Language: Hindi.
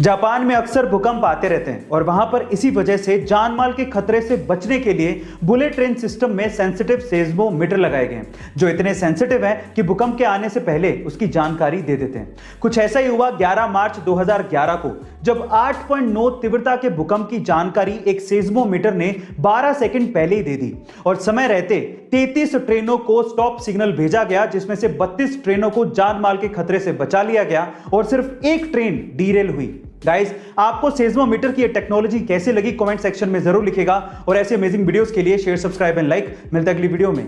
जापान में अक्सर भूकंप आते रहते हैं और वहाँ पर इसी वजह से जान माल के खतरे से बचने के लिए बुलेट ट्रेन सिस्टम में सेंसिटिव सेजमो सेस्मोमीटर लगाए गए हैं, जो इतने सेंसिटिव हैं कि भूकंप के आने से पहले उसकी जानकारी दे देते हैं। कुछ ऐसा ही हुआ 11 मार्च 2011 को, जब 8.9 तीव्रता के भूकंप की जानकारी एक सेस्मोमीटर ने 12 सेकेंड पहले ही दे दी और समय रहते 33 ट्रेनों को स्टॉप सिग्नल भेजा गया, जिसमें से 32 ट्रेनों को जान माल के खतरे से बचा लिया गया और सिर्फ़ एक ट्रेन डीरेल हुई। गाइस आपको सेज्मोमीटर की ये टेक्नोलॉजी कैसे लगी? कमेंट सेक्शन में ज़रूर लिखेगा और ऐसे अमेजिंग वीडियोस के लिए शेयर सब्सक्राइब एंड लाइक मिलता है अगली वीडियो में।